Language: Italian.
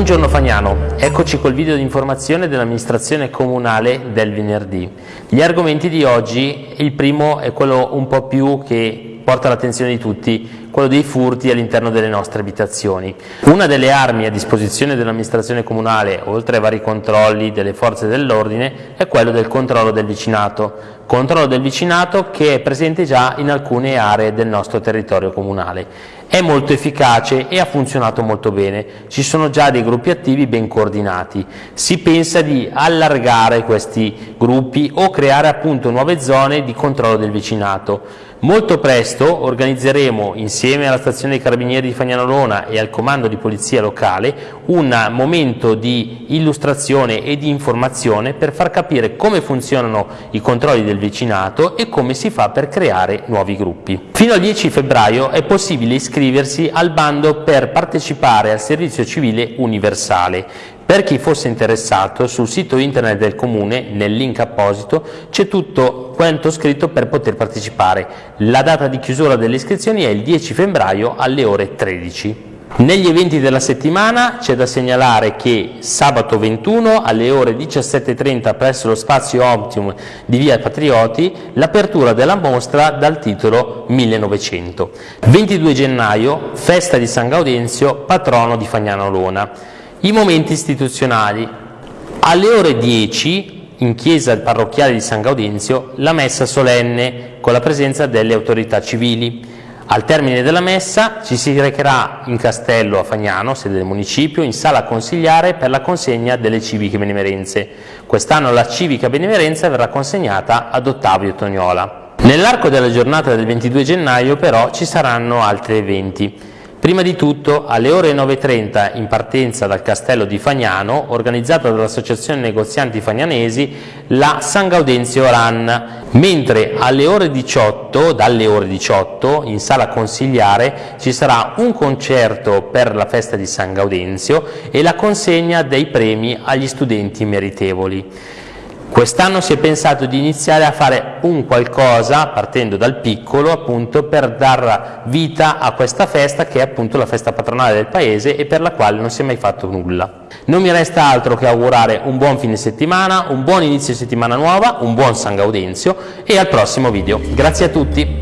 Buongiorno Fagnano, eccoci col video di informazione dell'amministrazione comunale del venerdì. Gli argomenti di oggi, il primo è quello un po' più che porta l'attenzione di tutti, quello dei furti all'interno delle nostre abitazioni. Una delle armi a disposizione dell'amministrazione comunale, oltre ai vari controlli delle forze dell'ordine, è quello del controllo del vicinato, controllo del vicinato che è presente già in alcune aree del nostro territorio comunale. È molto efficace e ha funzionato molto bene, ci sono già dei gruppi attivi ben coordinati. Si pensa di allargare questi gruppi o creare appunto nuove zone di controllo del vicinato. Molto presto organizzeremo insieme alla stazione dei carabinieri di Fagnanolona e al comando di polizia locale un momento di illustrazione e di informazione per far capire come funzionano i controlli del vicinato e come si fa per creare nuovi gruppi. Fino al 10 febbraio è possibile iscriversi al bando per partecipare al servizio civile universale. Per chi fosse interessato, sul sito internet del Comune, nel link apposito, c'è tutto quanto scritto per poter partecipare. La data di chiusura delle iscrizioni è il 10 febbraio alle ore 13. Negli eventi della settimana c'è da segnalare che sabato 21 alle ore 17.30 presso lo spazio Optimum di Via Patrioti l'apertura della mostra dal titolo 1900. 22 gennaio, festa di San Gaudenzio, patrono di Fagnano Lona. I momenti istituzionali. Alle ore 10 in chiesa parrocchiale di San Gaudenzio la messa solenne con la presenza delle autorità civili. Al termine della messa ci si recherà in castello a Fagnano, sede del municipio, in sala consigliare per la consegna delle civiche benemerenze. Quest'anno la civica benemerenza verrà consegnata ad Ottavio Tognola. Nell'arco della giornata del 22 gennaio però ci saranno altri eventi. Prima di tutto, alle ore 9.30 in partenza dal castello di Fagnano, organizzata dall'Associazione Negozianti Fagnanesi, la San Gaudenzio Run, mentre alle ore 18, dalle ore 18, in sala consigliare, ci sarà un concerto per la festa di San Gaudenzio e la consegna dei premi agli studenti meritevoli. Quest'anno si è pensato di iniziare a fare un qualcosa, partendo dal piccolo, appunto, per dar vita a questa festa che è appunto la festa patronale del paese e per la quale non si è mai fatto nulla. Non mi resta altro che augurare un buon fine settimana, un buon inizio di settimana nuova, un buon San Gaudenzio e al prossimo video. Grazie a tutti!